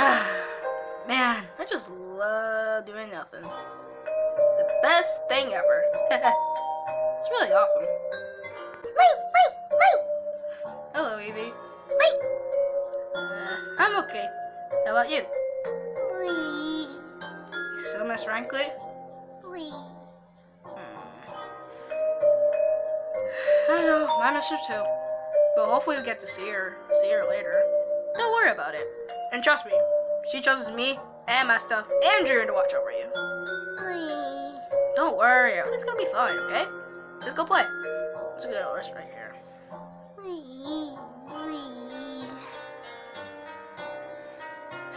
Man, I just love doing nothing. The best thing ever. it's really awesome. Hello, Eevee. Uh, I'm okay. How about you? You still miss Rankley? Hmm. I know, I miss her too. But hopefully we get to see her, see her later. Don't worry about it. And trust me, she trusts me and my stuff and Drew to watch over you. Don't worry, it's gonna be fine, okay? Just go play. Let's get a horse right here.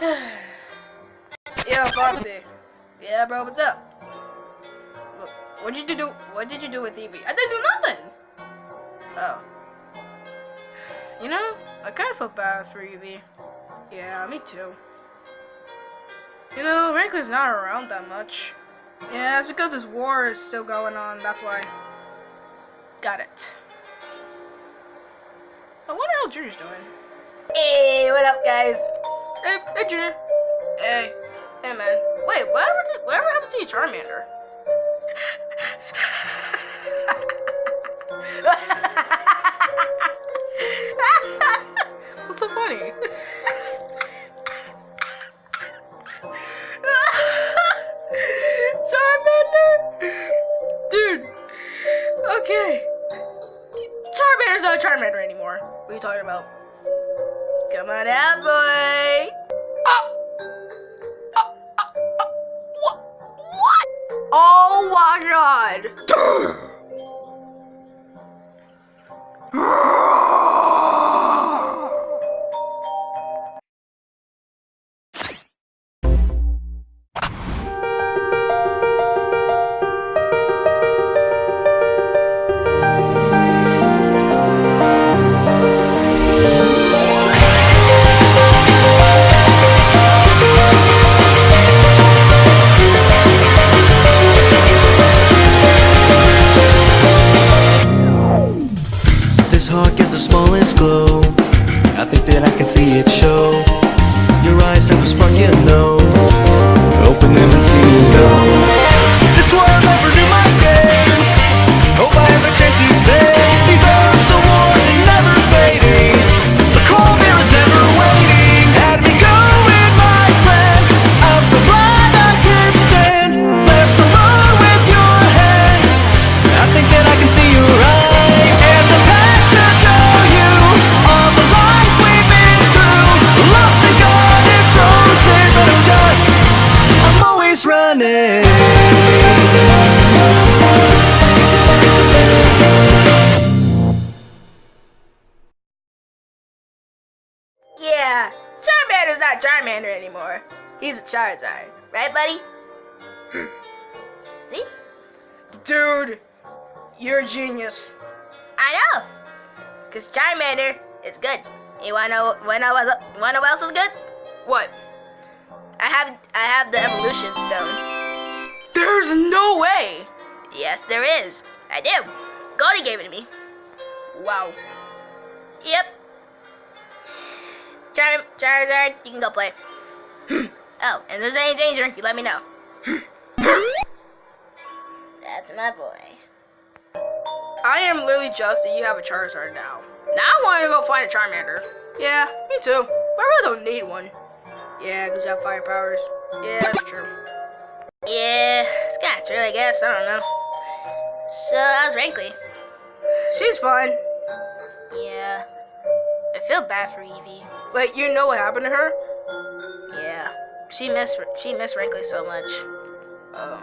Yo, Foxy. Yeah, bro, what's up? What did you do? What did you do with Eevee? I didn't do nothing. Oh. You know, I kind of feel bad for Eevee. Yeah, me too. You know, Rankley's not around that much. Yeah, it's because this war is still going on, that's why. Got it. I wonder how Junior's doing. Hey, what up, guys? Hey, hey, Junior. Hey, hey, man. Wait, whatever, did, whatever happened to your Charmander? gets glow. I think that I can see it show. Your eyes have a spark, you know. Open them and see not Charmander anymore. He's a Charizard. Right, buddy? Hmm. See? Dude, you're a genius. I know. Because Charmander is good. You wanna know, wanna, know what- wanna know what else is good? What? I have I have the evolution stone. There's no way. Yes, there is. I do. Goldie gave it to me. Wow. Yep. Char Charizard, you can go play. oh, and there's any danger, you let me know. That's my boy. I am literally just that you have a Charizard now. Now I want to go find a Charmander. Yeah, me too. But I really don't need one. Yeah, because you have fire powers. Yeah, that's true. Yeah, it's kind of true, I guess. I don't know. So, how's Rankley? She's fine. Feel bad for Eevee. Wait, you know what happened to her? Yeah. She missed she missed Rankley so much. Oh.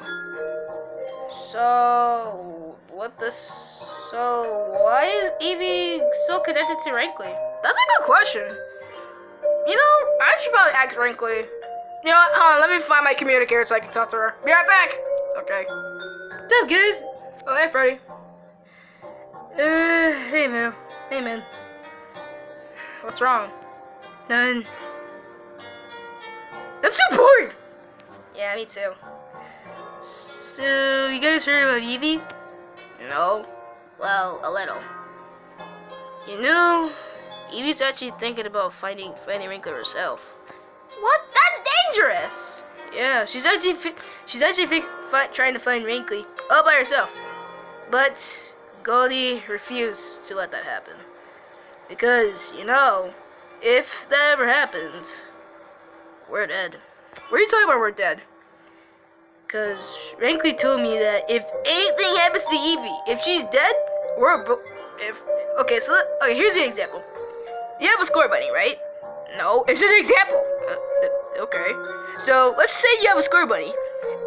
So what the, so why is Eevee so connected to Rankley? That's a good question. You know, I should probably ask Rankley. You know what? Hold on, let me find my communicator so I can talk to her. Be right back. Okay. What's up, guys? Oh, hey, Freddy. Uh, hey, man. Hey, man. What's wrong? None. I'm so bored! Yeah, me too. So, you guys heard about Eevee? No. Well, a little. You know, Eevee's actually thinking about fighting fighting Wrinkler herself. What? That's dangerous. Yeah, she's actually she's actually trying to find Wrinkly all by herself. But Goldie refused to let that happen. Because, you know, if that ever happens, we're dead. What are you talking about we're dead? Because Wrinkly told me that if anything happens to Eevee, if she's dead, we're if okay. So okay, here's the example. You have a Scorbunny, right? No, it's just an example. Uh, okay. So let's say you have a Scorbunny,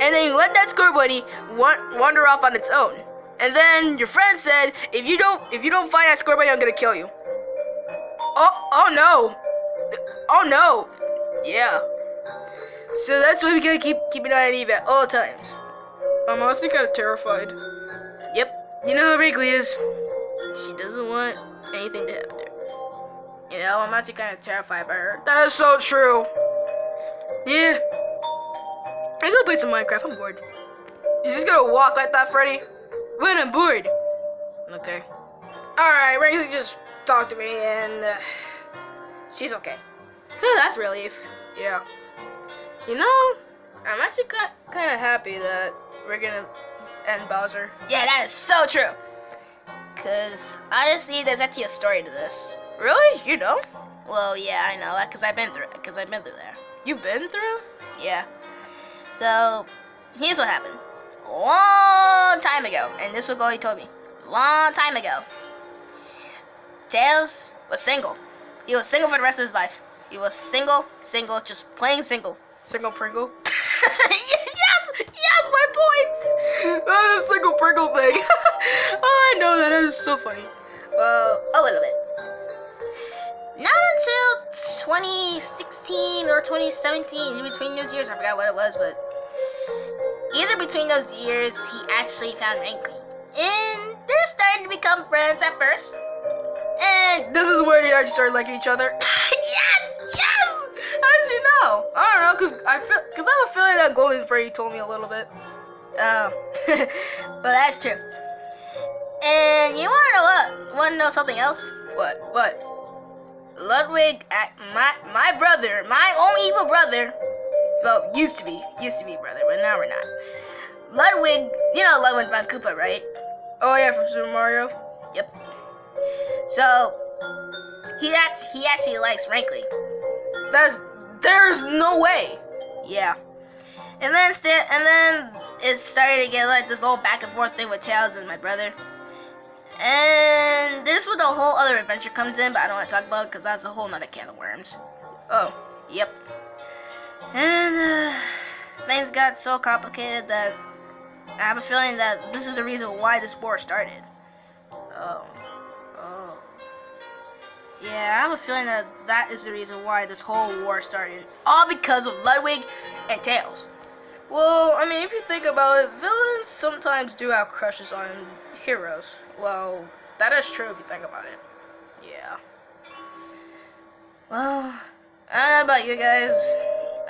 and then you let that Scorbunny wa wander off on its own. And then your friend said, if you don't if you don't find that Scorbunny, I'm gonna kill you. Oh oh no. Oh no. Yeah. So that's why we gotta keep keep an eye on Eve at all times. I'm honestly kind of terrified. Yep. You know how Wrinkly is. She doesn't want anything to happen to her. You know, I'm actually kind of terrified by her. That is so true. Yeah. I go play some Minecraft. I'm bored. You just gonna walk like that, Freddy? When I'm bored. Okay. Alright, Wrinkly just talked to me and uh, she's okay. Oh, that's relief. Yeah. You know, I'm actually kind of happy that we're gonna end Bowser. Yeah, that is so true. Cause honestly, there's actually a story to this. Really? You know? Well, yeah, I know. That Cause I've been through it. Cause I've been through there. You've been through? Yeah. So, here's what happened. Long time ago, and this was what he told me. Long time ago. Tails was single. He was single for the rest of his life. He was single, single, just plain single. Single Pringle? yes! Yes, my point! That is a single Pringle thing. oh, I know that. That is so funny. Well, a little bit. Not until 2016 or 2017, in between those years, I forgot what it was, but either between those years, he actually found Wrinkly. And they're starting to become friends at first. And this is where they actually started liking each other. yes! Yes! How did you know? I don't know, cause I feel, cause I have a feeling that Golden Freddy told me a little bit. Oh, but that's true. And you wanna know what? Wanna know something else? What? What? Ludwig, my my brother, my own evil brother. Well, used to be, used to be brother, but now we're not. Ludwig, you know Ludwig von Koopa, right? Oh yeah, from Super Mario. Yep. So he act he actually likes Wrinkly. There's there's no way. Yeah. And then and then it started to get like this whole back and forth thing with Tails and my brother. And this is where the whole other adventure comes in, but I don't want to talk about it because that's a whole nother can of worms. Oh, yep. And uh, things got so complicated that I have a feeling that this is the reason why this war started. Oh. Yeah, I have a feeling that that is the reason why this whole war started. All because of Ludwig and Tails. Well, I mean, if you think about it, villains sometimes do have crushes on heroes. Well, that is true if you think about it. Yeah. Well, I don't know about you guys.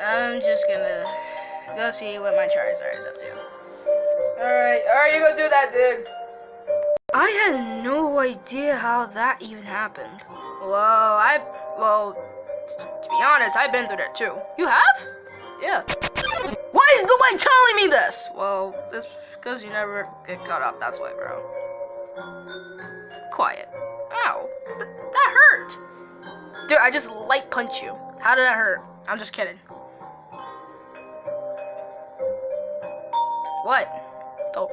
I'm just gonna go see what my Charizard is up to. Alright, alright, you go do that, dude. I had no idea how that even happened. Well, I, well, to be honest, I've been through that too. You have? Yeah. Why is nobody telling me this? Well, that's because you never get caught up, that's why, bro. Quiet. Ow. Th that hurt. Dude, I just light punch you. How did that hurt? I'm just kidding. What? Don't,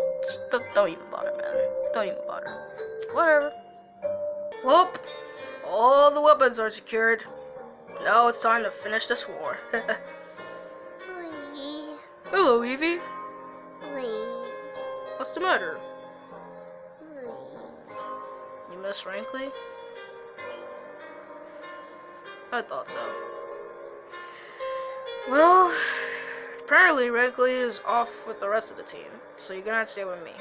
don't, don't even bother, man. Don't even bother. Whatever. Whoop. All the weapons are secured. Now it's time to finish this war. Hello, Eevee. What's the matter? You miss Wrinkly? I thought so. Well, apparently Wrinkly is off with the rest of the team, so you're gonna have to stay with me.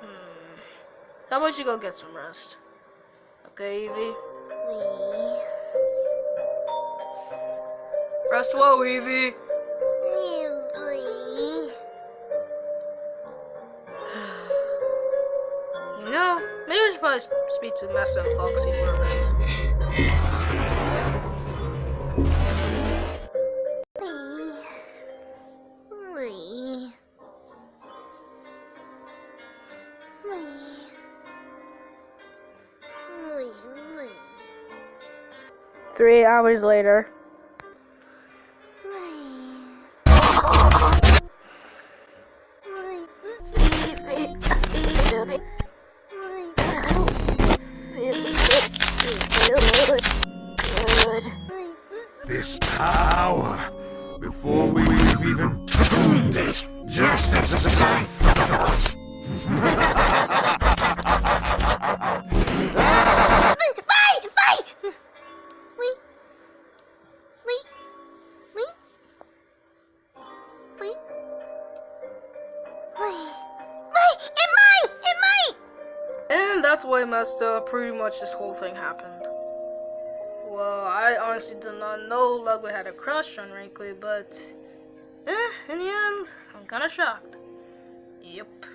Hmm. How about you go get some rest? Okay, Eevee? Rest well, Eevee. you know, maybe we should probably speak to Master Foxy for a bit. Three hours later. This power! Before we leave even tuned it, just as a thought! That's. Pretty much this whole thing happened. Well, I honestly did not know Ludwig had a crush on Wrinkly, but eh, in the end, I'm kind of shocked. Yep.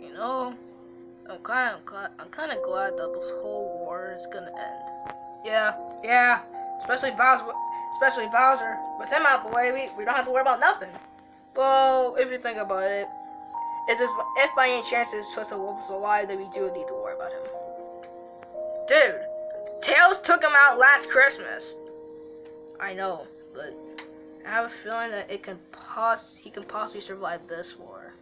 You know, I'm kind of I'm kind of glad that this whole war is gonna end. Yeah, yeah. Especially Bowser, especially Bowser. With him out of the way, we, we don't have to worry about nothing. Well, if you think about it, it's just, if by any chance this Twisted Wolf is alive, then we do need to worry about him. Dude, Tails took him out last Christmas. I know, but I have a feeling that it can poss he can possibly survive this war.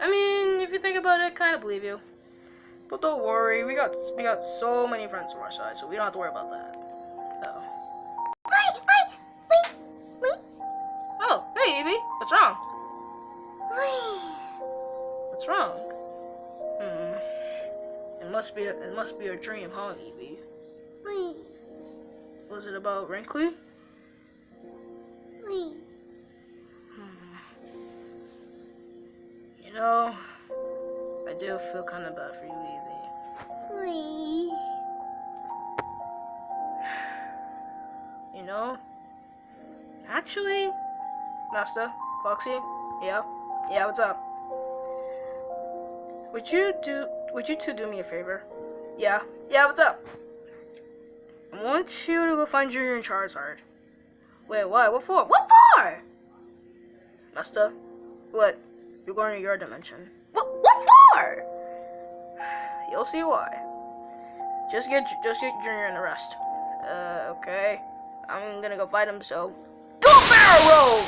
I mean, if you think about it, I kind of believe you. But don't worry, we got we got so many friends from our side, so we don't have to worry about that. Must be a, it must be a dream, huh, Eevee? Wait, Was it about Wrinkly? wait. Hmm. You know, I do feel kind of bad for you, Eevee. Wait. You know, actually, Master, Foxy, yeah, yeah, what's up? Would you do? Would you two do me a favor? Yeah, yeah, what's up? I want you to go find Junior and Charizard. Wait, what? What for? What for? Master, what? You're going to your dimension. What? What for? You'll see why. Just get, just get Junior and the rest. Uh, okay. I'm gonna go fight him. So, do a barrel roll.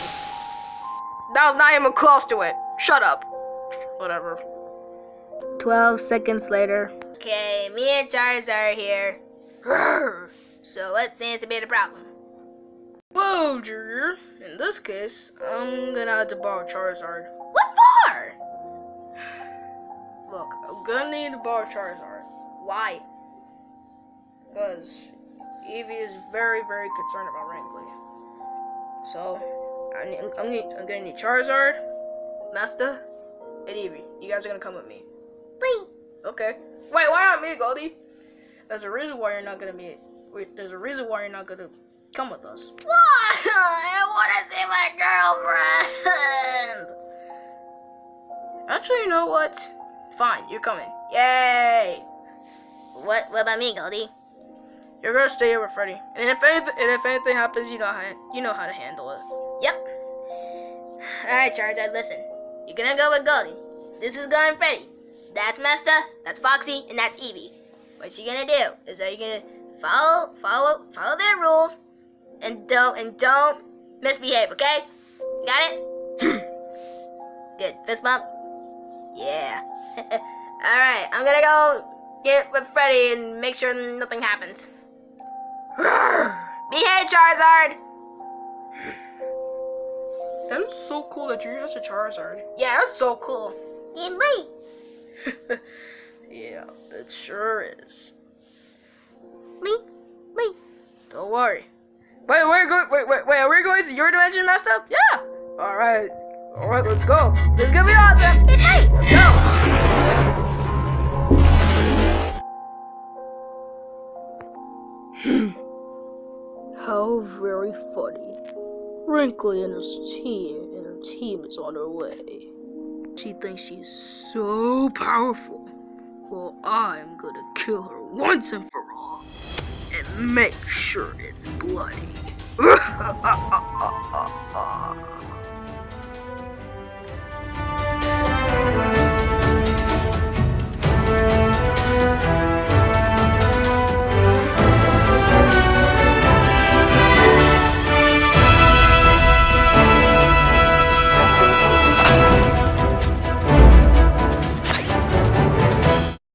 That was not even close to it. Shut up. Whatever. Twelve seconds later. Okay, me and Charizard are here. So let's what seems to be the problem? Whoa, Junior. In this case, I'm gonna have to borrow Charizard. What for? Look, I'm gonna need to borrow Charizard. Why? Because Eevee is very, very concerned about Wrinkly. So, I I'm gonna need Charizard, Master, and Eevee. You guys are gonna come with me. Okay. Wait, why not me, Goldie? There's a reason why you're not gonna be. Wait, there's a reason why you're not gonna come with us. what? I want to see my girlfriend. Actually, you know what? Fine, you're coming. Yay! What? What about me, Goldie? You're gonna stay here with Freddy. And if anything, and if anything happens, you know how you know how to handle it. Yep. All right, Charizard. Listen, you're gonna go with Goldie. This is going Freddy. That's Master. That's Foxy, and that's Eevee. What you gonna do is are you gonna follow, follow, follow their rules, and don't and don't misbehave. Okay? Got it? Good. Fist bump. Yeah. All right. I'm gonna go get with Freddy and make sure nothing happens. Behave, Charizard. That is so cool that Junior has a Charizard. Yeah, that's so cool. Yeah, wait. yeah, it sure is. Wait, wait. Don't worry. Wait, we're going. Wait, wait, wait. Are we going to your dimension, messed up? Yeah. All right. All right. Let's go. This is gonna be awesome. Let's go. How very funny. Wrinkly and his team and her team is on her way. She thinks she's so powerful. Well, I'm gonna kill her once and for all. And make sure it's bloody.